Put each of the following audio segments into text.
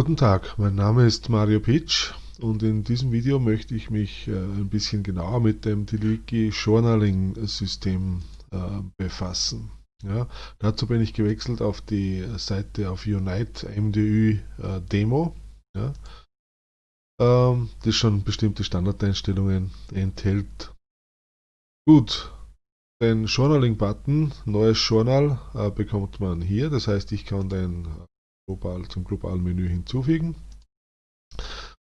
Guten Tag, mein Name ist Mario Pitsch und in diesem Video möchte ich mich äh, ein bisschen genauer mit dem TiddlyWiki Journaling System äh, befassen. Ja, dazu bin ich gewechselt auf die Seite auf Unite MDU äh, Demo, ja, ähm, das schon bestimmte Standardeinstellungen enthält. Gut, den Journaling-Button, neues Journal, bekommt man hier. Das heißt, ich kann den global, zum globalen Menü hinzufügen.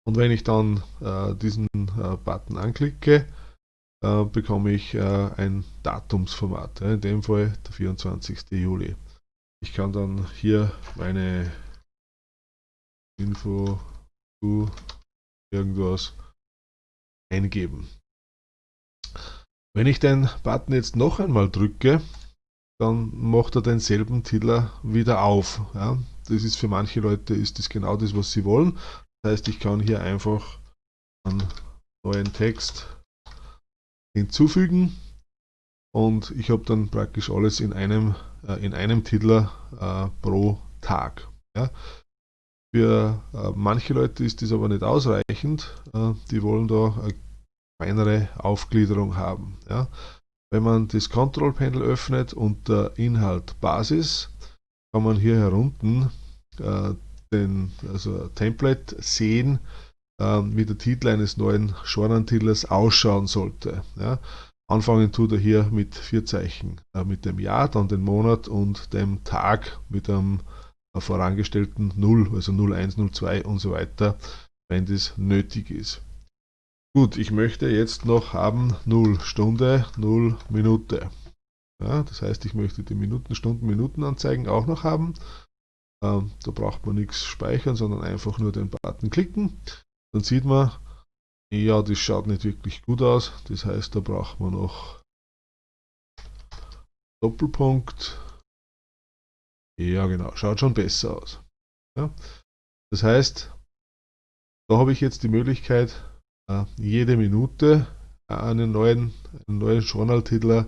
Und wenn ich dann äh, diesen äh, Button anklicke, äh, bekomme ich äh, ein Datumsformat, in dem Fall der 24. Juli. Ich kann dann hier meine Info zu irgendwas eingeben. Wenn ich den Button jetzt noch einmal drücke, dann macht er denselben Titel wieder auf. Ja. Das ist für manche Leute ist das genau das, was sie wollen. Das heißt, ich kann hier einfach einen neuen Text hinzufügen und ich habe dann praktisch alles in einem, äh, in einem Titel äh, pro Tag. Ja. Für äh, manche Leute ist das aber nicht ausreichend. Äh, die wollen da eine feinere Aufgliederung haben. Ja. Wenn man das Control Panel öffnet unter Inhalt Basis, kann man hier herunten äh, den also Template sehen, äh, wie der Titel eines neuen Journal-Titels ausschauen sollte. Ja. Anfangen tut er hier mit vier Zeichen, äh, mit dem Jahr, dann den Monat und dem Tag mit einem äh, vorangestellten 0, also 01, 02 und so weiter, wenn das nötig ist. Gut, ich möchte jetzt noch haben 0 Stunde, 0 Minute. Ja, das heißt, ich möchte die Minuten, Stunden, Minuten anzeigen auch noch haben. Ähm, da braucht man nichts speichern, sondern einfach nur den Button klicken. Dann sieht man, ja, das schaut nicht wirklich gut aus. Das heißt, da braucht man noch Doppelpunkt. Ja, genau, schaut schon besser aus. Ja. Das heißt, da habe ich jetzt die Möglichkeit, jede Minute einen neuen, einen neuen Journal-Titel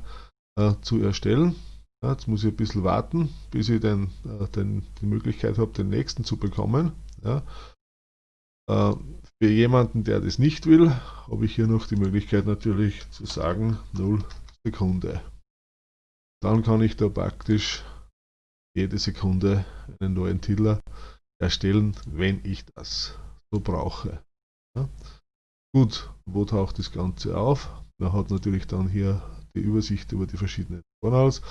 äh, zu erstellen. Ja, jetzt muss ich ein bisschen warten, bis ich den, äh, den, die Möglichkeit habe, den nächsten zu bekommen. Ja. Für jemanden, der das nicht will, habe ich hier noch die Möglichkeit natürlich zu sagen 0 Sekunde. Dann kann ich da praktisch jede Sekunde einen neuen Titel erstellen, wenn ich das so brauche. Ja. Gut, wo taucht das Ganze auf? Man hat natürlich dann hier die Übersicht über die verschiedenen Journals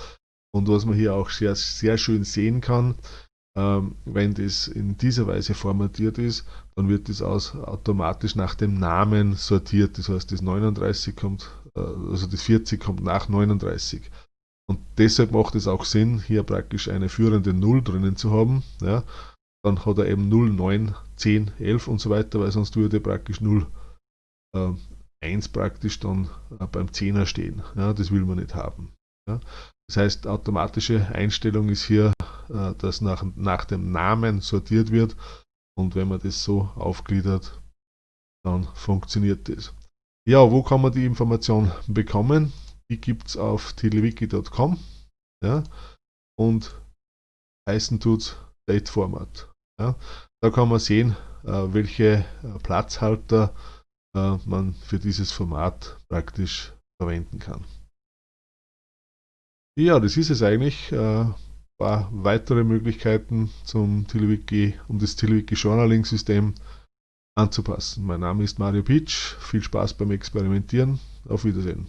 und was man hier auch sehr, sehr schön sehen kann, ähm, wenn das in dieser Weise formatiert ist, dann wird das aus, automatisch nach dem Namen sortiert. Das heißt, das 39 kommt, äh, also das 40 kommt nach 39. Und deshalb macht es auch Sinn, hier praktisch eine führende 0 drinnen zu haben. Ja. Dann hat er eben 0, 9, 10, 11 und so weiter, weil sonst würde praktisch 0 äh, 1 praktisch dann äh, beim 10er stehen. Ja, das will man nicht haben. Ja. Das heißt, automatische Einstellung ist hier, äh, dass nach, nach dem Namen sortiert wird und wenn man das so aufgliedert, dann funktioniert das. Ja, wo kann man die Information bekommen? Die gibt es auf tilewiki.com ja, und heißen tut Date Format. Ja. Da kann man sehen, äh, welche äh, Platzhalter äh, man für dieses Format praktisch verwenden kann. Ja, das ist es eigentlich. Äh, paar weitere Möglichkeiten zum TiddlyWiki, um das TiddlyWiki Journaling System anzupassen. Mein Name ist Mario Pitsch. Viel Spaß beim Experimentieren. Auf Wiedersehen.